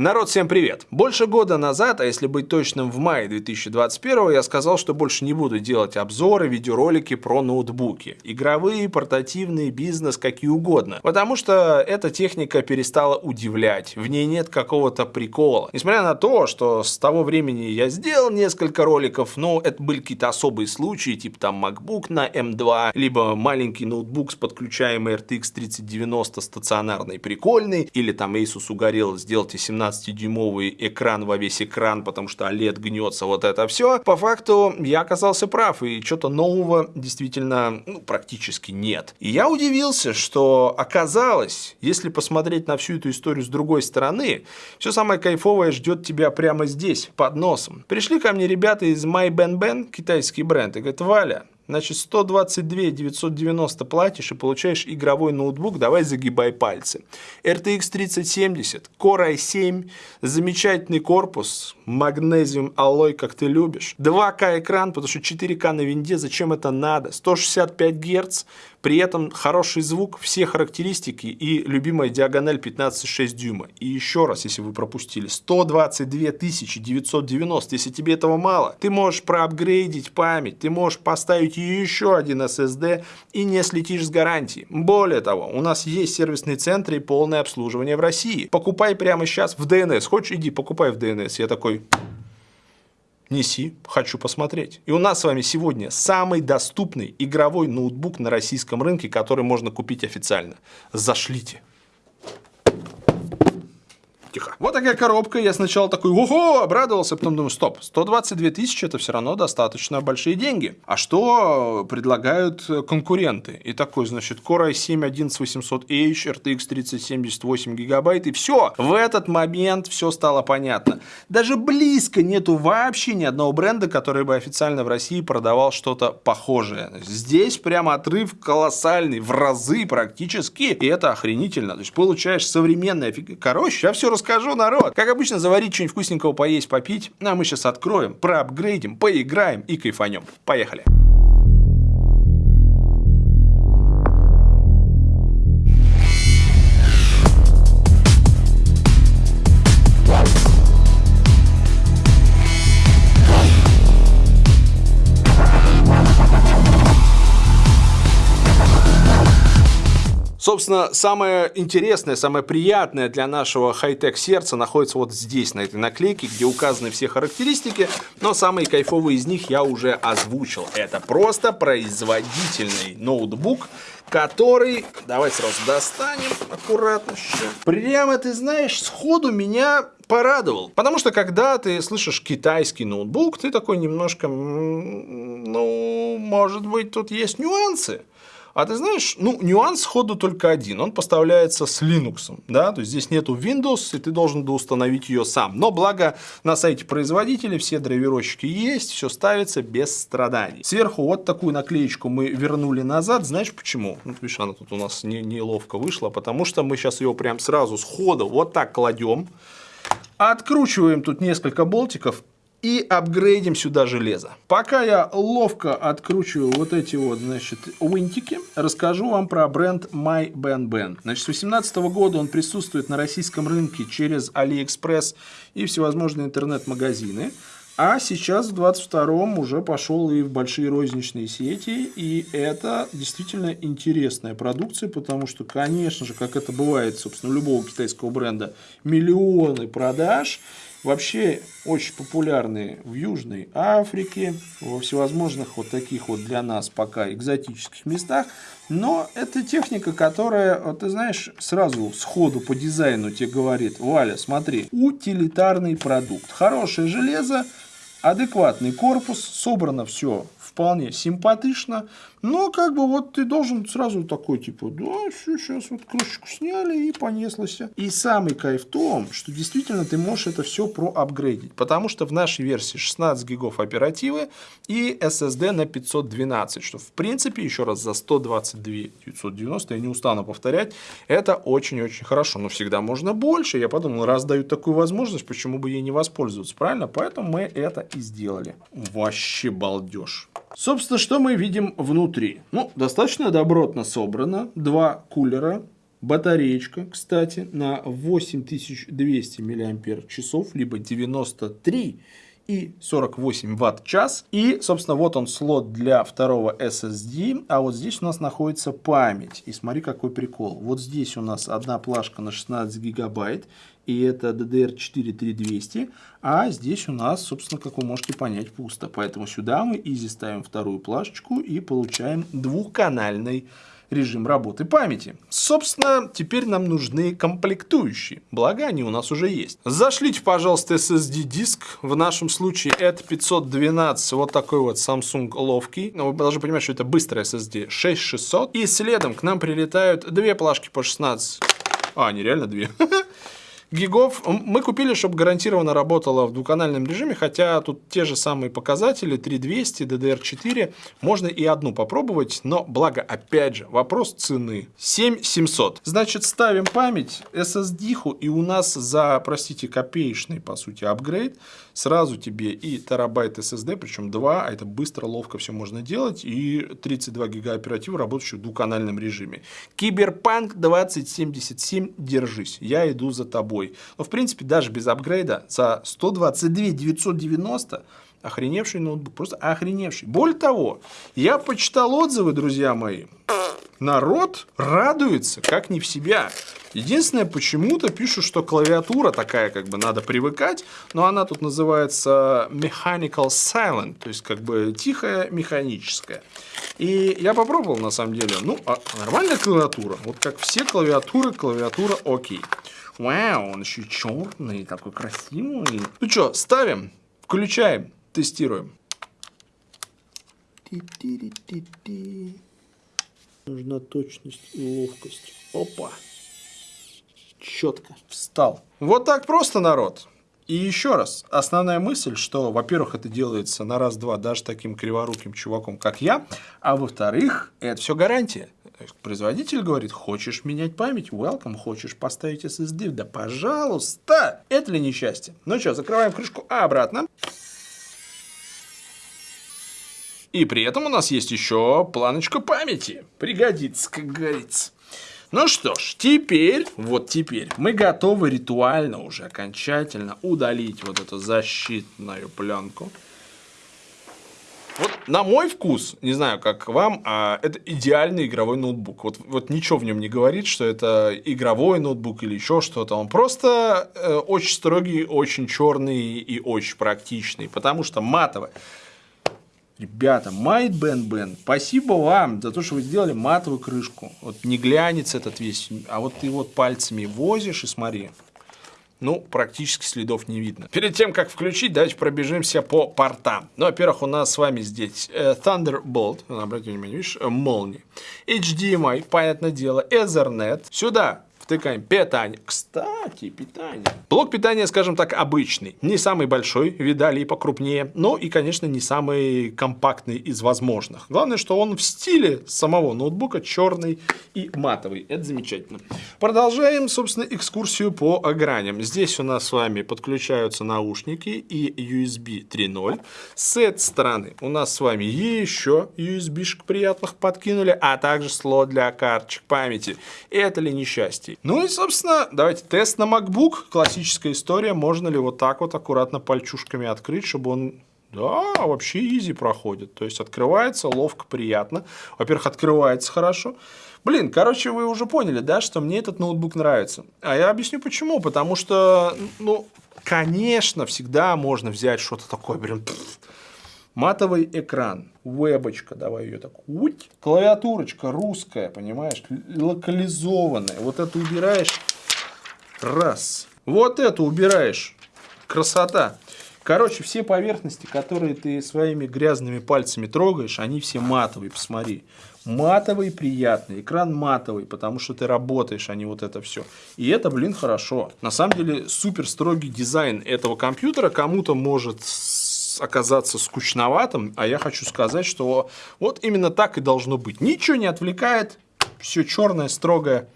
Народ, всем привет! Больше года назад, а если быть точным в мае 2021, я сказал, что больше не буду делать обзоры, видеоролики про ноутбуки. Игровые, портативные, бизнес, какие угодно. Потому что эта техника перестала удивлять, в ней нет какого-то прикола. Несмотря на то, что с того времени я сделал несколько роликов, но это были какие-то особые случаи, типа там MacBook на M2, либо маленький ноутбук с подключаемой RTX 3090 стационарный прикольный, или там Asus угорел, сделайте 17 12-дюймовый экран во весь экран, потому что OLED гнется, вот это все. По факту я оказался прав, и что-то нового действительно ну, практически нет. И я удивился, что оказалось, если посмотреть на всю эту историю с другой стороны, все самое кайфовое ждет тебя прямо здесь, под носом. Пришли ко мне ребята из MyBenBen, китайский бренд, и говорят, Валя, Значит, 122 990 платишь и получаешь игровой ноутбук, давай загибай пальцы. RTX 3070, Core i7, замечательный корпус, магнезиум аллой, как ты любишь. 2К экран, потому что 4К на винде, зачем это надо? 165 Гц, при этом хороший звук, все характеристики и любимая диагональ 15,6 дюйма. И еще раз, если вы пропустили, 122 990, если тебе этого мало, ты можешь проапгрейдить память, ты можешь поставить еще один SSD и не слетишь с гарантии. Более того, у нас есть сервисные центры и полное обслуживание в России. Покупай прямо сейчас в DNS. Хочешь, иди покупай в DNS. Я такой, неси, хочу посмотреть. И у нас с вами сегодня самый доступный игровой ноутбук на российском рынке, который можно купить официально. Зашлите. Тихо. Вот такая коробка. Я сначала такой, ого, обрадовался, потом думаю, стоп, 122 тысячи это все равно достаточно большие деньги. А что предлагают конкуренты? И такой, значит, Core i7 11800H, RTX 3070 8 гигабайт, и все. В этот момент все стало понятно. Даже близко нету вообще ни одного бренда, который бы официально в России продавал что-то похожее. Здесь прямо отрыв колоссальный, в разы практически, и это охренительно. То есть получаешь современное... Короче, я все рассказал расскажу, народ. Как обычно, заварить что-нибудь вкусненького, поесть, попить. А мы сейчас откроем, проапгрейдим, поиграем и кайфанем. Поехали. Собственно, самое интересное, самое приятное для нашего хай-тек сердца находится вот здесь, на этой наклейке, где указаны все характеристики, но самые кайфовые из них я уже озвучил. Это просто производительный ноутбук, который, давай сразу достанем аккуратно. Прямо, ты знаешь, сходу меня порадовал. Потому что, когда ты слышишь китайский ноутбук, ты такой немножко, ну, может быть, тут есть нюансы. А ты знаешь, ну, нюанс ходу только один. Он поставляется с Linux. Да? То есть здесь нету Windows, и ты должен установить ее сам. Но благо на сайте производителя все драйверочки есть, все ставится без страданий. Сверху вот такую наклеечку мы вернули назад. Знаешь почему? Ну, видишь, она тут у нас не, неловко вышла, потому что мы сейчас ее прям сразу с хода вот так кладем. Откручиваем тут несколько болтиков и апгрейдим сюда железо. Пока я ловко откручиваю вот эти вот, значит, винтики, расскажу вам про бренд MyBenBen. Значит, с 2018 года он присутствует на российском рынке через AliExpress и всевозможные интернет-магазины. А сейчас в 22-м уже пошел и в большие розничные сети. И это действительно интересная продукция, потому что, конечно же, как это бывает, собственно, у любого китайского бренда, миллионы продаж. Вообще очень популярные в Южной Африке, во всевозможных вот таких вот для нас пока экзотических местах. Но это техника, которая, ты знаешь, сразу сходу по дизайну тебе говорит, Валя, смотри, утилитарный продукт. Хорошее железо, адекватный корпус, собрано все вполне симпатично, но как бы вот ты должен сразу такой типа, да, все, сейчас вот крышечку сняли и понеслось. И самый кайф в том, что действительно ты можешь это все проапгрейдить, потому что в нашей версии 16 гигов оперативы и SSD на 512, что в принципе, еще раз, за 122 990, я не устану повторять, это очень-очень хорошо, но всегда можно больше. Я подумал, раз дают такую возможность, почему бы ей не воспользоваться, правильно? Поэтому мы это и сделали. Вообще балдеж. Собственно, что мы видим внутри? Ну, достаточно добротно собрано. Два кулера, Батареечка, кстати, на 8200 мАч, либо 93 и 48 ватт-час. И, собственно, вот он слот для второго SSD, а вот здесь у нас находится память. И смотри, какой прикол. Вот здесь у нас одна плашка на 16 гигабайт, и это DDR4 3200, а здесь у нас, собственно, как вы можете понять, пусто. Поэтому сюда мы изи ставим вторую плашечку и получаем двухканальный режим работы памяти. Собственно, теперь нам нужны комплектующие, благо они у нас уже есть. Зашлите, пожалуйста, SSD-диск. В нашем случае это 512, вот такой вот Samsung ловкий. Но вы должны понимать, что это быстрый SSD 6600. И следом к нам прилетают две плашки по 16. А, нереально две. гигов мы купили, чтобы гарантированно работало в двухканальном режиме, хотя тут те же самые показатели, 3200, DDR4, можно и одну попробовать, но благо, опять же, вопрос цены. 7700. Значит, ставим память, SSD-ху, и у нас за, простите, копеечный, по сути, апгрейд, сразу тебе и терабайт SSD, причем 2, а это быстро, ловко все можно делать, и 32 гига оператива, работающих в двухканальном режиме. Киберпанк 2077, держись, я иду за тобой. Но, в принципе, даже без апгрейда за 122 990 охреневший ноутбук, просто охреневший. Более того, я почитал отзывы, друзья мои, народ радуется, как не в себя. Единственное, почему-то пишут, что клавиатура такая, как бы надо привыкать, но она тут называется mechanical silent, то есть как бы тихая механическая. И я попробовал на самом деле, ну, а нормальная клавиатура, вот как все клавиатуры, клавиатура окей. Вау, он еще черный, такой красивый. Ну что, ставим, включаем, тестируем. Нужна точность и ловкость. Опа. Четко. Встал. Вот так просто, народ. И еще раз, основная мысль, что, во-первых, это делается на раз-два даже таким криворуким чуваком, как я, а во-вторых, это все гарантия. Производитель говорит, хочешь менять память, welcome, хочешь поставить SSD, да пожалуйста. Это ли несчастье? Ну что, закрываем крышку обратно. И при этом у нас есть еще планочка памяти. Пригодится, как говорится. Ну что ж, теперь, вот теперь, мы готовы ритуально уже окончательно удалить вот эту защитную пленку. Вот на мой вкус, не знаю, как вам, а это идеальный игровой ноутбук. Вот, вот ничего в нем не говорит, что это игровой ноутбук или еще что-то. Он просто э, очень строгий, очень черный и очень практичный, потому что матовый. Ребята, Майт Бен Бен, спасибо вам за то, что вы сделали матовую крышку. Вот не глянец этот весь, а вот ты вот пальцами возишь и смотри. Ну, практически следов не видно. Перед тем, как включить, давайте пробежимся по портам. Ну, во-первых, у нас с вами здесь э, Thunderbolt, обратите внимание, видишь, э, молнии. HDMI, понятное дело, Ethernet. Сюда втыкаем питание. Кстати, питание. Блок питания, скажем так, обычный. Не самый большой, видали и покрупнее, но и, конечно, не самый компактный из возможных. Главное, что он в стиле самого ноутбука черный и матовый. Это замечательно. Продолжаем, собственно, экскурсию по граням. Здесь у нас с вами подключаются наушники и USB 3.0. С этой стороны у нас с вами еще USB-шек приятных подкинули, а также слот для карточек памяти. Это ли несчастье? Ну и, собственно, давайте тест на MacBook. Классическая история. Можно ли вот так вот аккуратно пальчушками открыть, чтобы он... Да, вообще изи проходит. То есть открывается ловко, приятно. Во-первых, открывается хорошо. Блин, короче, вы уже поняли, да, что мне этот ноутбук нравится. А я объясню почему. Потому что, ну, конечно, всегда можно взять что-то такое, прям Матовый экран, вебочка, давай ее так, уть. клавиатурочка русская, понимаешь, локализованная. Вот это убираешь, раз. Вот это убираешь, красота. Короче, все поверхности, которые ты своими грязными пальцами трогаешь, они все матовые, посмотри. Матовый, приятный, экран матовый, потому что ты работаешь, а не вот это все. И это, блин, хорошо. На самом деле, супер строгий дизайн этого компьютера кому-то может оказаться скучноватым, а я хочу сказать, что вот именно так и должно быть. Ничего не отвлекает, все черное, строгое,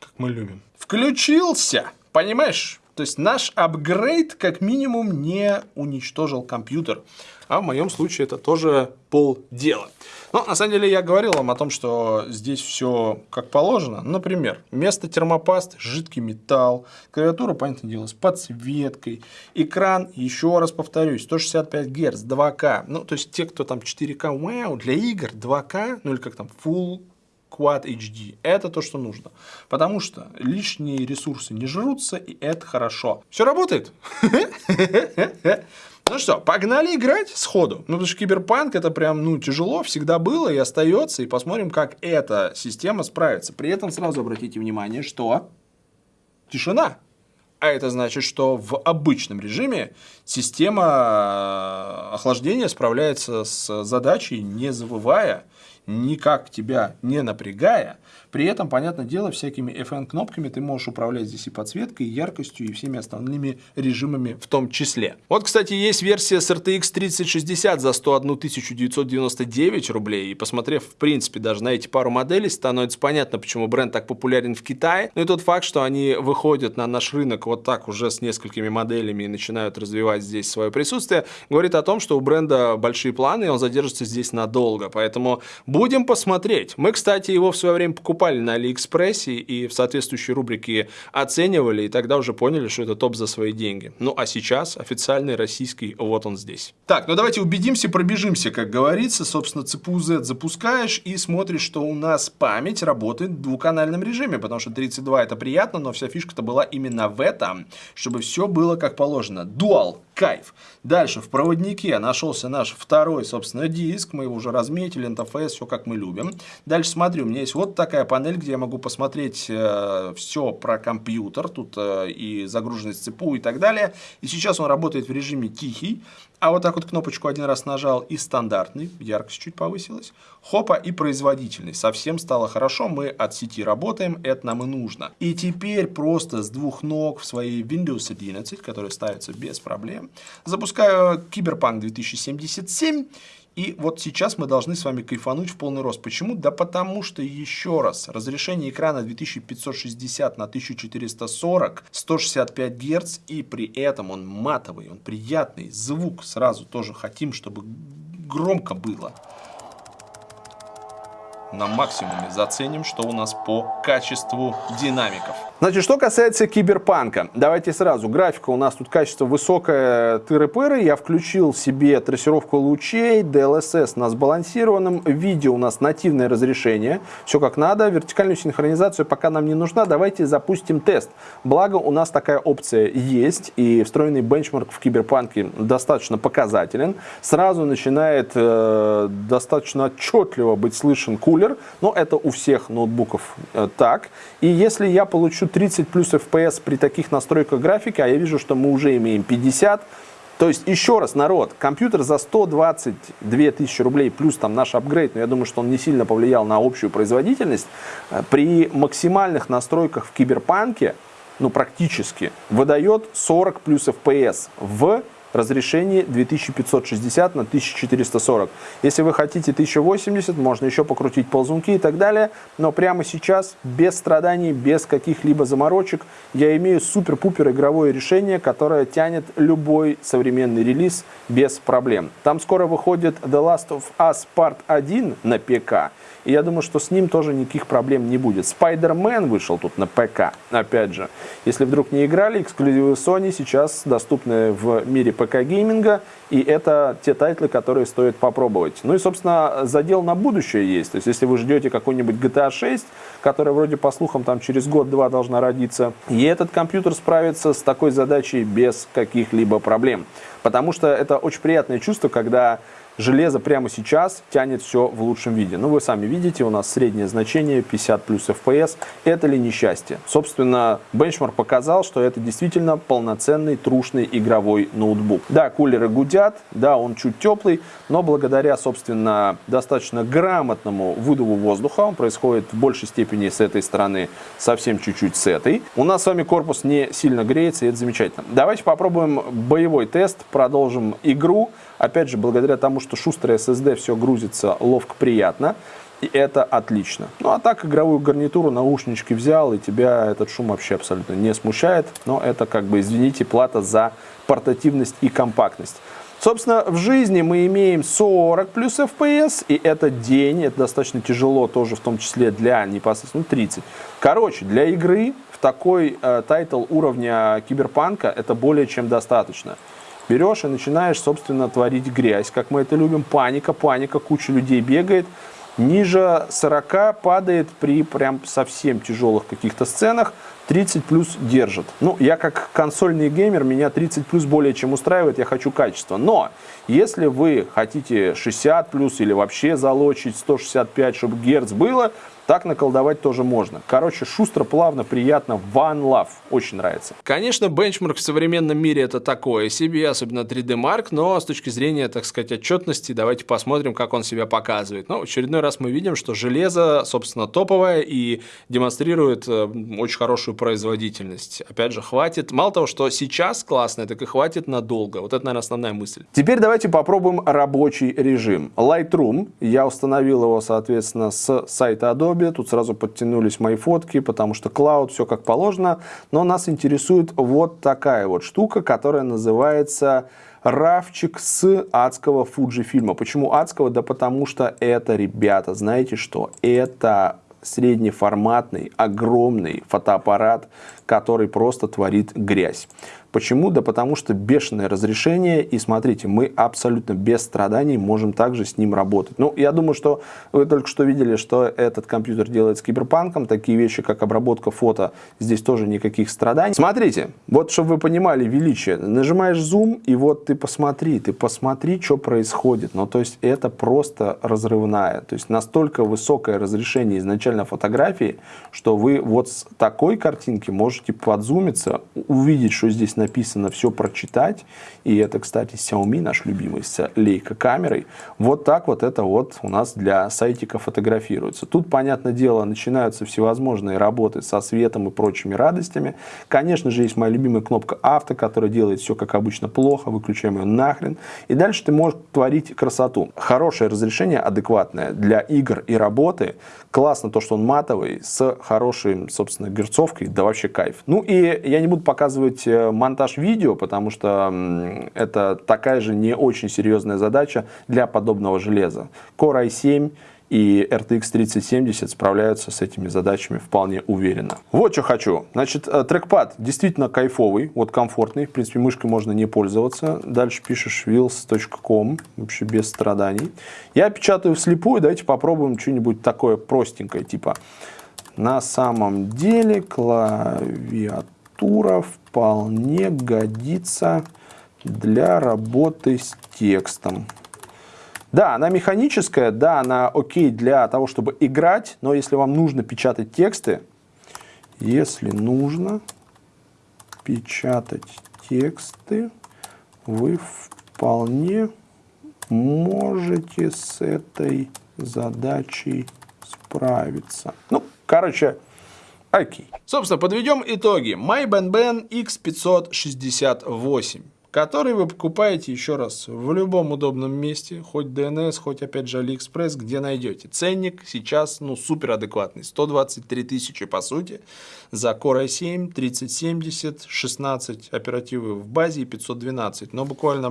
как мы любим. Включился, понимаешь? То есть наш апгрейд как минимум не уничтожил компьютер. А в моем случае это тоже полдела. Но на самом деле я говорил вам о том, что здесь все как положено. Например, вместо термопаст жидкий металл, клавиатура, понятное дело, с подсветкой, экран, еще раз повторюсь, 165 Гц, 2К. Ну, то есть те, кто там 4К, вау, для игр 2К, ну или как там, Full Quad HD. Это то, что нужно. Потому что лишние ресурсы не жрутся, и это хорошо. Все работает? Ну что, погнали играть сходу. Ну, потому что киберпанк это прям, ну, тяжело, всегда было и остается. И посмотрим, как эта система справится. При этом сразу обратите внимание, что тишина. А это значит, что в обычном режиме система э, охлаждения справляется с задачей, не завывая, никак тебя не напрягая, при этом, понятное дело, всякими FN-кнопками ты можешь управлять здесь и подсветкой, и яркостью, и всеми остальными режимами в том числе. Вот, кстати, есть версия с RTX 3060 за 101 999 рублей. И посмотрев, в принципе, даже на эти пару моделей, становится понятно, почему бренд так популярен в Китае. Ну и тот факт, что они выходят на наш рынок вот так уже с несколькими моделями и начинают развивать здесь свое присутствие, говорит о том, что у бренда большие планы, и он задержится здесь надолго. Поэтому будем посмотреть. Мы, кстати, его в свое время покупали на Алиэкспрессе и в соответствующей рубрике оценивали, и тогда уже поняли, что это топ за свои деньги. Ну а сейчас официальный российский, вот он здесь. Так, ну давайте убедимся, пробежимся, как говорится. Собственно, CPU Z запускаешь и смотришь, что у нас память работает в двухканальном режиме, потому что 32 это приятно, но вся фишка-то была именно в этом, чтобы все было как положено. Dual кайф. Дальше в проводнике нашелся наш второй, собственно, диск. Мы его уже разметили, интерфейс, все как мы любим. Дальше смотрю, у меня есть вот такая панель, где я могу посмотреть э, все про компьютер. Тут э, и загруженность ЦПУ и так далее. И сейчас он работает в режиме тихий. А вот так вот кнопочку один раз нажал и стандартный, яркость чуть повысилась. Хопа и производительный. Совсем стало хорошо, мы от сети работаем, это нам и нужно. И теперь просто с двух ног в своей Windows 11, которая ставится без проблем, запускаю Cyberpunk 2077 и вот сейчас мы должны с вами кайфануть в полный рост. Почему? Да потому что, еще раз, разрешение экрана 2560 на 1440, 165 Гц, и при этом он матовый, он приятный, звук сразу тоже хотим, чтобы громко было на максимуме заценим, что у нас по качеству динамиков. Значит, что касается киберпанка, давайте сразу. Графика у нас тут качество высокое, тыры-пыры. Я включил себе трассировку лучей, DLSS на сбалансированном. Видео у нас нативное разрешение. Все как надо. Вертикальную синхронизацию пока нам не нужна. Давайте запустим тест. Благо у нас такая опция есть. И встроенный бенчмарк в киберпанке достаточно показателен. Сразу начинает э, достаточно отчетливо быть слышен кулер. Но это у всех ноутбуков э, так. И если я получу 30 плюс FPS при таких настройках графики, а я вижу, что мы уже имеем 50. То есть, еще раз, народ, компьютер за 122 тысячи рублей плюс там наш апгрейд, но я думаю, что он не сильно повлиял на общую производительность, э, при максимальных настройках в киберпанке, ну практически, выдает 40 плюс FPS в разрешение 2560 на 1440. Если вы хотите 1080, можно еще покрутить ползунки и так далее, но прямо сейчас, без страданий, без каких-либо заморочек, я имею супер-пупер игровое решение, которое тянет любой современный релиз без проблем. Там скоро выходит The Last of Us Part 1 на ПК, и я думаю, что с ним тоже никаких проблем не будет. Spider-Man вышел тут на ПК, опять же. Если вдруг не играли, эксклюзивы Sony сейчас доступны в мире ПК-гейминга, и это те тайтлы, которые стоит попробовать. Ну и, собственно, задел на будущее есть. То есть, если вы ждете какой-нибудь GTA 6, которая вроде, по слухам, там через год-два должна родиться, и этот компьютер справится с такой задачей без каких-либо проблем. Потому что это очень приятное чувство, когда железо прямо сейчас тянет все в лучшем виде. Ну, вы сами видите, у нас среднее значение 50 плюс FPS. Это ли несчастье? Собственно, бенчмарк показал, что это действительно полноценный трушный игровой ноутбук. Да, кулеры гудят, да, он чуть теплый, но благодаря, собственно, достаточно грамотному выдуву воздуха, он происходит в большей степени с этой стороны, совсем чуть-чуть с этой. У нас с вами корпус не сильно греется, и это замечательно. Давайте попробуем боевой тест, продолжим игру. Опять же, благодаря тому, что шустрый SSD все грузится ловко, приятно. и это отлично. Ну а так игровую гарнитуру, наушнички взял, и тебя этот шум вообще абсолютно не смущает. Но это как бы, извините, плата за портативность и компактность. Собственно, в жизни мы имеем 40 плюс FPS, и это день, это достаточно тяжело тоже, в том числе для непосредственно 30. Короче, для игры в такой э, тайтл уровня киберпанка это более чем достаточно. Берешь и начинаешь, собственно, творить грязь, как мы это любим. Паника, паника, куча людей бегает. Ниже 40 падает при прям совсем тяжелых каких-то сценах. 30 плюс держит. Ну, я как консольный геймер, меня 30 плюс более чем устраивает, я хочу качества. Но, если вы хотите 60 плюс или вообще залочить 165, чтобы герц было, так наколдовать тоже можно. Короче, шустро, плавно, приятно. One love. Очень нравится. Конечно, бенчмарк в современном мире это такое себе, особенно 3D Mark, но с точки зрения, так сказать, отчетности, давайте посмотрим, как он себя показывает. Ну, в очередной раз мы видим, что железо, собственно, топовое и демонстрирует э, очень хорошую производительность. Опять же, хватит. Мало того, что сейчас классно, так и хватит надолго. Вот это, наверное, основная мысль. Теперь давайте попробуем рабочий режим. Lightroom. Я установил его, соответственно, с сайта Adobe Adobe, тут сразу подтянулись мои фотки, потому что Cloud, все как положено. Но нас интересует вот такая вот штука, которая называется равчик с адского Fujifilm. Почему адского? Да потому что это, ребята, знаете что? Это среднеформатный, огромный фотоаппарат, который просто творит грязь. Почему? Да потому что бешеное разрешение, и смотрите, мы абсолютно без страданий можем также с ним работать. Ну, я думаю, что вы только что видели, что этот компьютер делает с киберпанком, такие вещи, как обработка фото, здесь тоже никаких страданий. Смотрите, вот чтобы вы понимали величие, нажимаешь зум, и вот ты посмотри, ты посмотри, что происходит. Ну, то есть это просто разрывная, то есть настолько высокое разрешение изначально фотографии, что вы вот с такой картинки можете подзумиться, увидеть, что здесь написано, все прочитать. И это, кстати, Xiaomi, наш любимый, с лейка-камерой. Вот так вот это вот у нас для сайтика фотографируется. Тут, понятное дело, начинаются всевозможные работы со светом и прочими радостями. Конечно же, есть моя любимая кнопка авто, которая делает все, как обычно, плохо. Выключаем ее нахрен. И дальше ты можешь творить красоту. Хорошее разрешение, адекватное для игр и работы. Классно то, что он матовый, с хорошей, собственно, герцовкой. Да вообще кайф. Ну и я не буду показывать э, монтаж видео, потому что это такая же не очень серьезная задача для подобного железа. Core i7 и RTX 3070 справляются с этими задачами вполне уверенно. Вот что хочу. Значит, э, трекпад действительно кайфовый, вот комфортный. В принципе, мышкой можно не пользоваться. Дальше пишешь wheels.com, вообще без страданий. Я печатаю вслепую, давайте попробуем что-нибудь такое простенькое, типа на самом деле клавиатура структура вполне годится для работы с текстом. Да, она механическая, да, она окей для того, чтобы играть, но если вам нужно печатать тексты, если нужно печатать тексты, вы вполне можете с этой задачей справиться. Ну, короче, Окей. Собственно, подведем итоги. MyBenBen X568 который вы покупаете еще раз в любом удобном месте, хоть DNS, хоть опять же AliExpress, где найдете. Ценник сейчас ну супер адекватный, 123 тысячи по сути, за Core i7, 3070, 16 оперативы в базе и 512, но буквально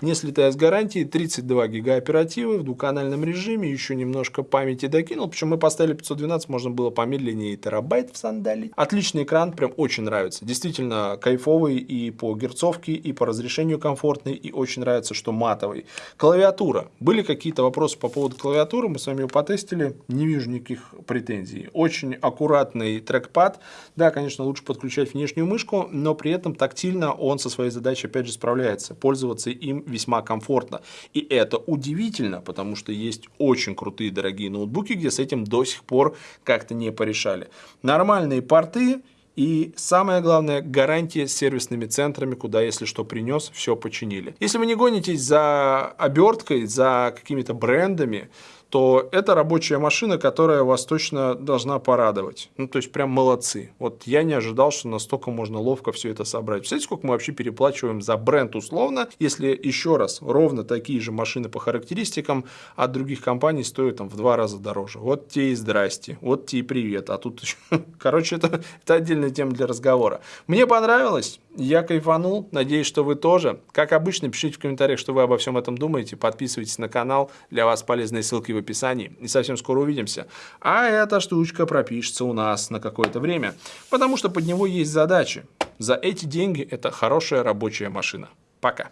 не слетая с гарантии, 32 гига оперативы в двухканальном режиме, еще немножко памяти докинул, причем мы поставили 512, можно было помедленнее терабайт в сандали. Отличный экран, прям очень нравится, действительно кайфовый и по герцовке, и по разрешению комфортный, и очень нравится, что матовый. Клавиатура. Были какие-то вопросы по поводу клавиатуры, мы с вами ее потестили, не вижу никаких претензий. Очень аккуратный трекпад, да, конечно, лучше подключать внешнюю мышку, но при этом тактильно он со своей задачей опять же справляется, пользоваться им весьма комфортно. И это удивительно, потому что есть очень крутые дорогие ноутбуки, где с этим до сих пор как-то не порешали. Нормальные порты, и самое главное, гарантия с сервисными центрами, куда, если что принес, все починили. Если вы не гонитесь за оберткой, за какими-то брендами, то это рабочая машина, которая вас точно должна порадовать. Ну, то есть, прям молодцы. Вот я не ожидал, что настолько можно ловко все это собрать. Представляете, сколько мы вообще переплачиваем за бренд условно, если еще раз, ровно такие же машины по характеристикам от других компаний стоят там в два раза дороже. Вот те и здрасте, вот те и привет. А тут, короче, это, это отдельная тема для разговора. Мне понравилось, я кайфанул, надеюсь, что вы тоже. Как обычно, пишите в комментариях, что вы обо всем этом думаете, подписывайтесь на канал, для вас полезные ссылки в описании. И совсем скоро увидимся. А эта штучка пропишется у нас на какое-то время, потому что под него есть задачи. За эти деньги это хорошая рабочая машина. Пока.